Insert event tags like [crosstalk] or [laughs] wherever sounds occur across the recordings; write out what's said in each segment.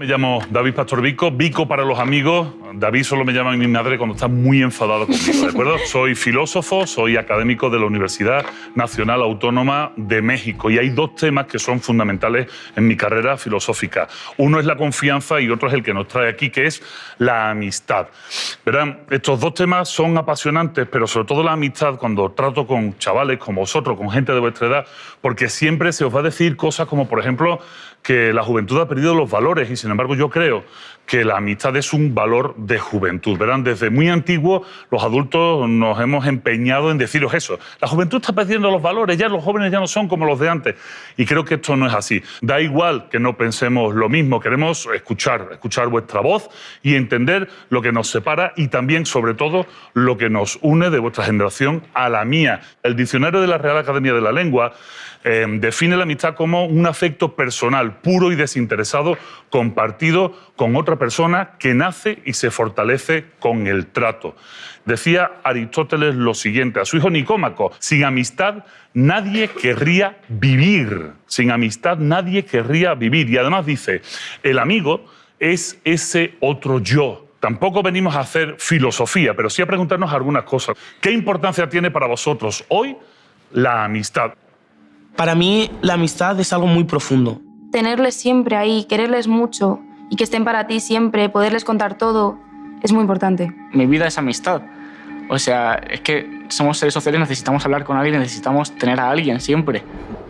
Me llamo David Pastor Vico, Vico para los amigos. David solo me llama mi madre cuando está muy enfadado conmigo, ¿de acuerdo? [laughs] soy filósofo, soy académico de la Universidad Nacional Autónoma de México y hay dos temas que son fundamentales en mi carrera filosófica. Uno es la confianza y otro es el que nos trae aquí, que es la amistad. Verán, estos dos temas son apasionantes, pero sobre todo la amistad cuando trato con chavales como vosotros, con gente de vuestra edad, porque siempre se os va a decir cosas como, por ejemplo, que la juventud ha perdido los valores y sin embargo yo creo que la amistad es un valor de juventud. Verán, desde muy antiguo los adultos nos hemos empeñado en deciros eso. La juventud está perdiendo los valores, ya los jóvenes ya no son como los de antes. Y creo que esto no es así. Da igual que no pensemos lo mismo, queremos escuchar, escuchar vuestra voz y entender lo que nos separa y también, sobre todo, lo que nos une de vuestra generación a la mía. El diccionario de la Real Academia de la Lengua eh, define la amistad como un afecto personal, puro y desinteresado, compartido con otra persona que nace y se fortalece con el trato. Decía Aristóteles lo siguiente a su hijo Nicómaco, sin amistad nadie querría vivir, sin amistad nadie querría vivir. Y además dice, el amigo es ese otro yo, Tampoco venimos a hacer filosofía, pero sí a preguntarnos algunas cosas. ¿Qué importancia tiene para vosotros hoy la amistad? Para mí, la amistad es algo muy profundo. Tenerles siempre ahí, quererles mucho y que estén para ti siempre, poderles contar todo, es muy importante. Mi vida es amistad. O sea, es que somos seres sociales, necesitamos hablar con alguien, necesitamos tener a alguien siempre.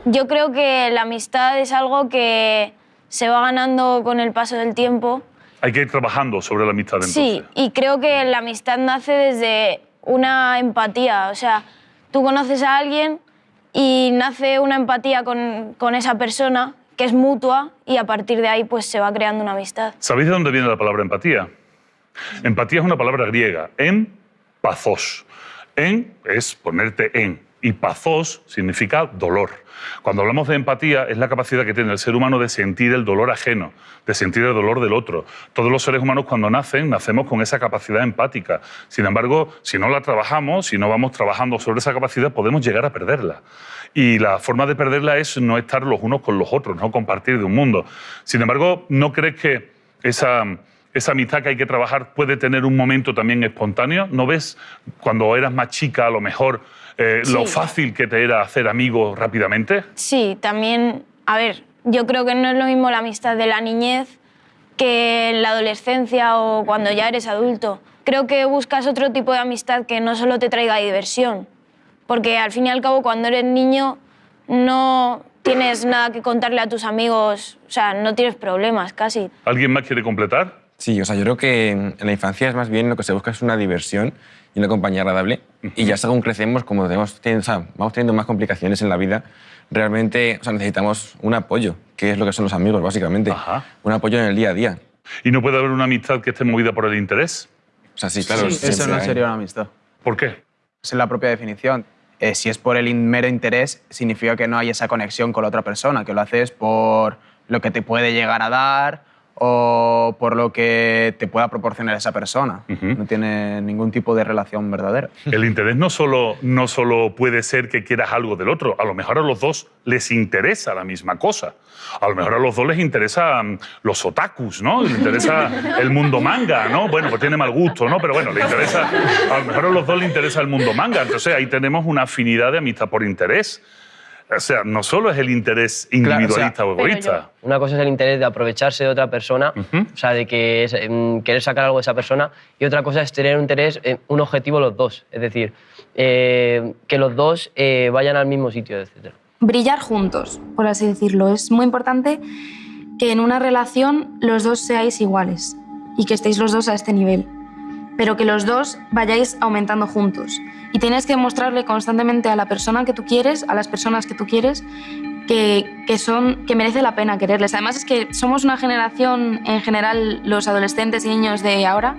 Yo creo que la amistad es algo que se va ganando con el paso del tiempo. Hay que ir trabajando sobre la amistad entonces. Sí, y creo que la amistad nace desde una empatía. O sea, tú conoces a alguien y nace una empatía con, con, esa persona que es mutua y a partir de ahí pues se va creando una amistad. ¿Sabéis de dónde viene la palabra empatía? Empatía es una palabra griega, en pazos. En es ponerte en y pazos significa dolor. Cuando hablamos de empatía es la capacidad que tiene el ser humano de sentir el dolor ajeno, de sentir el dolor del otro. Todos los seres humanos cuando nacen nacemos con esa capacidad empática. Sin embargo, si no la trabajamos, si no vamos trabajando sobre esa capacidad, podemos llegar a perderla. Y la forma de perderla es no estar los unos con los otros, no compartir de un mundo. Sin embargo, ¿no crees que esa esa amistad que hay que trabajar puede tener un momento también espontáneo. ¿No ves cuando eras más chica a lo mejor eh, lo fácil que te era hacer amigos rápidamente? Sí, también, a ver, yo creo que no es lo mismo la amistad de la niñez que en la adolescencia o cuando ya eres adulto. Creo que buscas otro tipo de amistad que no solo te traiga diversión, porque al fin y al cabo cuando eres niño no tienes nada que contarle a tus amigos, o sea, no tienes problemas casi. ¿Alguien más quiere completar? Sí, o sea, yo creo que en la infancia es más bien lo que se busca es una diversión y una compañía agradable. Y ya según crecemos, como tenemos, o sea, vamos teniendo más complicaciones en la vida, realmente o sea, necesitamos un apoyo, que es lo que son los amigos, básicamente. Un apoyo en el día a día. ¿Y no puede haber una amistad que esté movida por el interés? O sea, sí, claro. eso no sería una amistad. ¿Por qué? Es en la propia definición. Eh, si es por el mero interés, significa que no hay esa conexión con la otra persona, que lo haces por lo que te puede llegar a dar o por lo que te pueda proporcionar esa persona. No tiene ningún tipo de relación verdadera. El interés no solo, no solo puede ser que quieras algo del otro, a lo mejor a los dos les interesa la misma cosa. A lo mejor a los dos les interesan los otakus, ¿no? Les interesa el mundo manga, ¿no? Bueno, pues tiene mal gusto, ¿no? Pero bueno, le interesa, a lo mejor a los dos les interesa el mundo manga. Entonces ahí tenemos una afinidad de amistad por interés. O sea, no solo es el interés individualista o, egoísta. Una cosa es el interés de aprovecharse de otra persona, o sea, de que em, querer sacar algo de esa persona, y otra cosa es tener un interés, un objetivo los dos, es decir, eh, que los dos eh, vayan al mismo sitio, etc. Brillar juntos, por así decirlo. Es muy importante que en una relación los dos seáis iguales y que estéis los dos a este nivel, pero que los dos vayáis aumentando juntos y tienes que mostrarle constantemente a la persona que tú quieres, a las personas que tú quieres, que, que, son, que merece la pena quererles. Además es que somos una generación, en general los adolescentes y niños de ahora,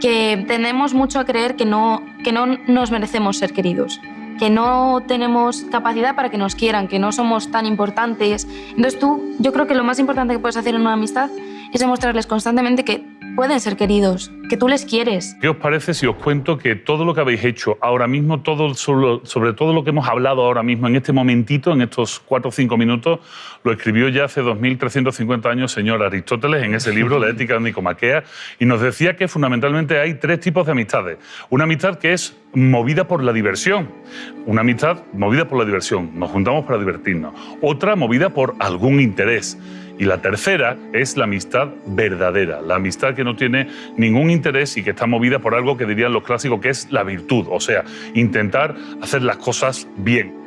que tenemos mucho a creer que no, que no nos merecemos ser queridos, que no tenemos capacidad para que nos quieran, que no somos tan importantes. Entonces tú, yo creo que lo más importante que puedes hacer en una amistad es demostrarles constantemente que pueden ser queridos, que tú les quieres. ¿Qué os parece si os cuento que todo lo que habéis hecho ahora mismo, todo sobre, todo lo que hemos hablado ahora mismo, en este momentito, en estos cuatro o cinco minutos, lo escribió ya hace 2.350 años señor Aristóteles en ese libro, La ética de Nicomaquea, y nos decía que fundamentalmente hay tres tipos de amistades. Una amistad que es movida por la diversión, una amistad movida por la diversión, nos juntamos para divertirnos. Otra movida por algún interés. Y la tercera es la amistad verdadera, la amistad que no tiene ningún interés y que está movida por algo que dirían los clásicos que es la virtud, o sea, intentar hacer las cosas bien.